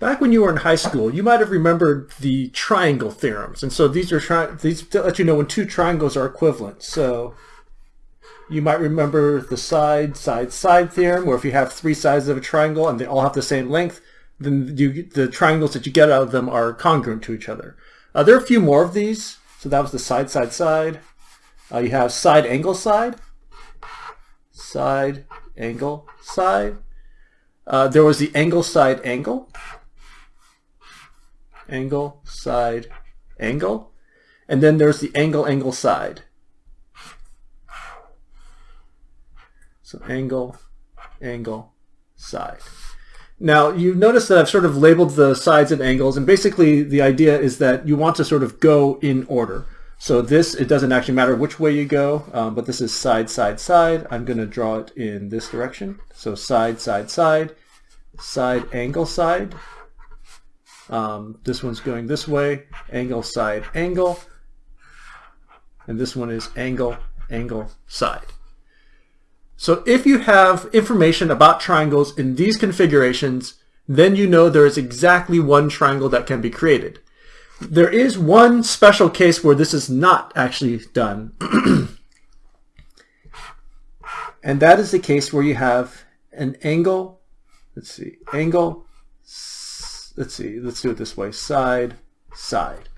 Back when you were in high school, you might have remembered the triangle theorems. And so these are these let you know when two triangles are equivalent. So you might remember the side, side, side theorem, where if you have three sides of a triangle and they all have the same length, then you, the triangles that you get out of them are congruent to each other. Uh, there are a few more of these. So that was the side, side, side. Uh, you have side, angle, side. Side, angle, side. Uh, there was the angle, side, angle angle, side, angle. And then there's the angle, angle, side. So angle, angle, side. Now you notice that I've sort of labeled the sides and angles and basically the idea is that you want to sort of go in order. So this, it doesn't actually matter which way you go, um, but this is side, side, side. I'm going to draw it in this direction. So side, side, side, side, angle, side, um, this one's going this way, angle, side, angle. And this one is angle, angle, side. So if you have information about triangles in these configurations, then you know there is exactly one triangle that can be created. There is one special case where this is not actually done. and that is the case where you have an angle, let's see, angle, let's see, let's do it this way, side, side.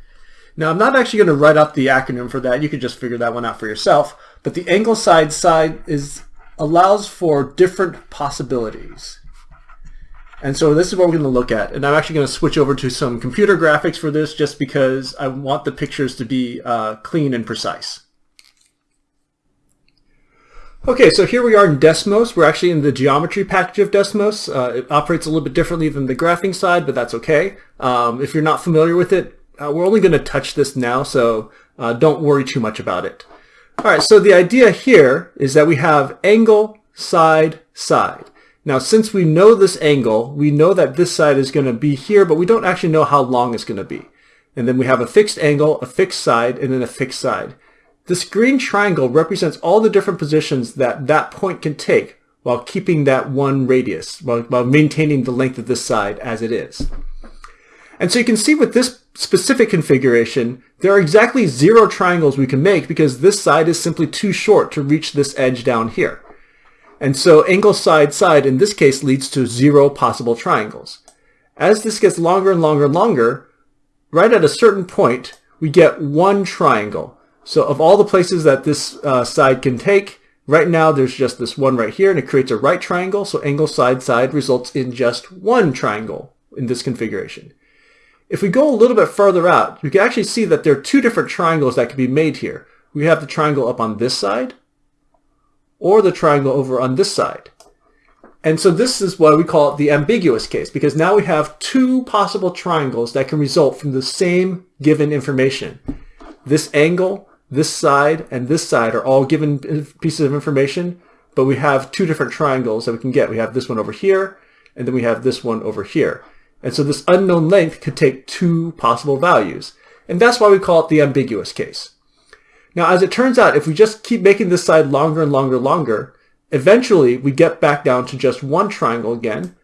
Now I'm not actually going to write up the acronym for that. You can just figure that one out for yourself. But the angle side side is allows for different possibilities. And so this is what we're going to look at. And I'm actually going to switch over to some computer graphics for this just because I want the pictures to be uh, clean and precise. Okay, so here we are in Desmos. We're actually in the geometry package of Desmos. Uh, it operates a little bit differently than the graphing side, but that's okay. Um, if you're not familiar with it, uh, we're only going to touch this now, so uh, don't worry too much about it. All right, so the idea here is that we have angle, side, side. Now, since we know this angle, we know that this side is going to be here, but we don't actually know how long it's going to be. And then we have a fixed angle, a fixed side, and then a fixed side. This green triangle represents all the different positions that that point can take while keeping that one radius, while, while maintaining the length of this side as it is. And so you can see with this specific configuration, there are exactly zero triangles we can make because this side is simply too short to reach this edge down here. And so angle side side in this case leads to zero possible triangles. As this gets longer and longer and longer, right at a certain point, we get one triangle. So of all the places that this uh, side can take, right now there's just this one right here and it creates a right triangle. So angle side side results in just one triangle in this configuration. If we go a little bit further out, you can actually see that there are two different triangles that can be made here. We have the triangle up on this side or the triangle over on this side. And so this is why we call it the ambiguous case, because now we have two possible triangles that can result from the same given information. This angle this side and this side are all given pieces of information, but we have two different triangles that we can get. We have this one over here, and then we have this one over here. And so this unknown length could take two possible values. And that's why we call it the ambiguous case. Now, as it turns out, if we just keep making this side longer and longer and longer, eventually we get back down to just one triangle again.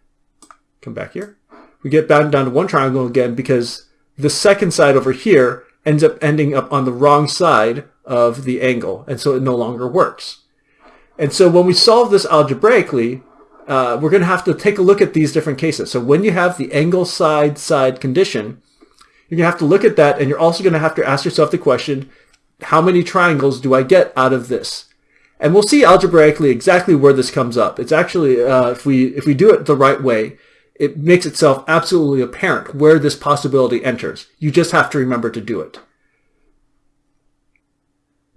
Come back here. We get back down to one triangle again because the second side over here ends up ending up on the wrong side of the angle, and so it no longer works. And so when we solve this algebraically, uh, we're going to have to take a look at these different cases. So when you have the angle side side condition, you're going to have to look at that, and you're also going to have to ask yourself the question, how many triangles do I get out of this? And we'll see algebraically exactly where this comes up. It's actually, uh, if we if we do it the right way, it makes itself absolutely apparent where this possibility enters. You just have to remember to do it.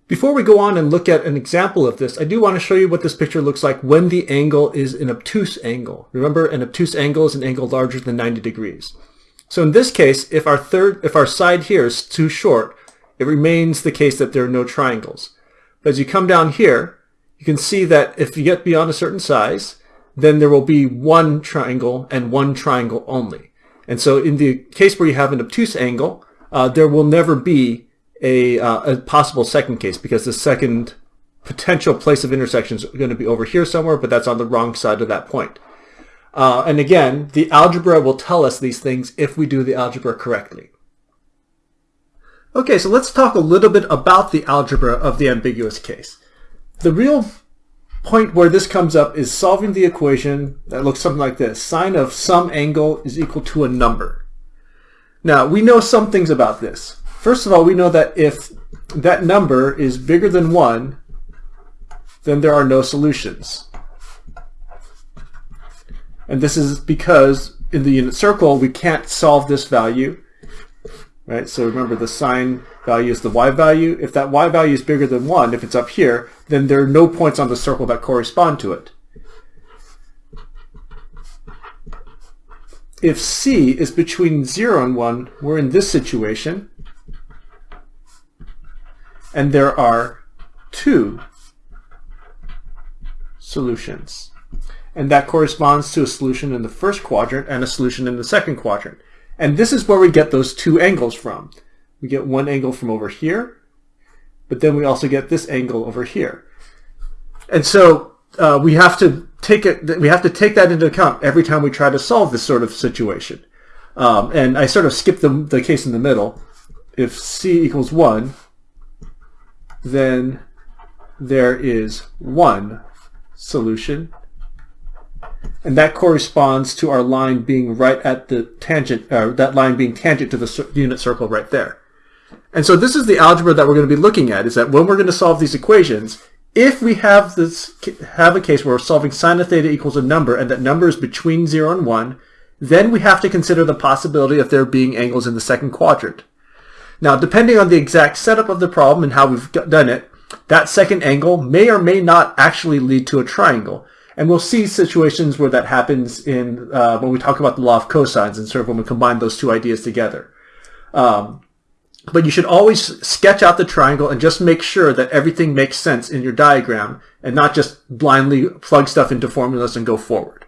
Before we go on and look at an example of this, I do want to show you what this picture looks like when the angle is an obtuse angle. Remember, an obtuse angle is an angle larger than 90 degrees. So in this case, if our third, if our side here is too short, it remains the case that there are no triangles. But as you come down here, you can see that if you get beyond a certain size, then there will be one triangle and one triangle only. And so in the case where you have an obtuse angle, uh, there will never be a, uh, a possible second case because the second potential place of intersection is going to be over here somewhere, but that's on the wrong side of that point. Uh, and again, the algebra will tell us these things if we do the algebra correctly. Okay, so let's talk a little bit about the algebra of the ambiguous case. The real point where this comes up is solving the equation that looks something like this. Sine of some angle is equal to a number. Now, we know some things about this. First of all, we know that if that number is bigger than 1, then there are no solutions. And this is because in the unit circle, we can't solve this value. Right? So remember the sine value is the y value. If that y value is bigger than 1, if it's up here, then there are no points on the circle that correspond to it. If c is between 0 and 1, we're in this situation. And there are two solutions. And that corresponds to a solution in the first quadrant and a solution in the second quadrant. And this is where we get those two angles from. We get one angle from over here, but then we also get this angle over here. And so uh, we have to take it. We have to take that into account every time we try to solve this sort of situation. Um, and I sort of skipped the, the case in the middle. If c equals 1, then there is one solution and that corresponds to our line being right at the tangent, uh, that line being tangent to the unit circle right there. And so this is the algebra that we're going to be looking at, is that when we're going to solve these equations, if we have this have a case where we're solving sine of theta equals a number and that number is between 0 and 1, then we have to consider the possibility of there being angles in the second quadrant. Now, depending on the exact setup of the problem and how we've done it, that second angle may or may not actually lead to a triangle. And we'll see situations where that happens in uh, when we talk about the law of cosines and sort of when we combine those two ideas together. Um, but you should always sketch out the triangle and just make sure that everything makes sense in your diagram and not just blindly plug stuff into formulas and go forward.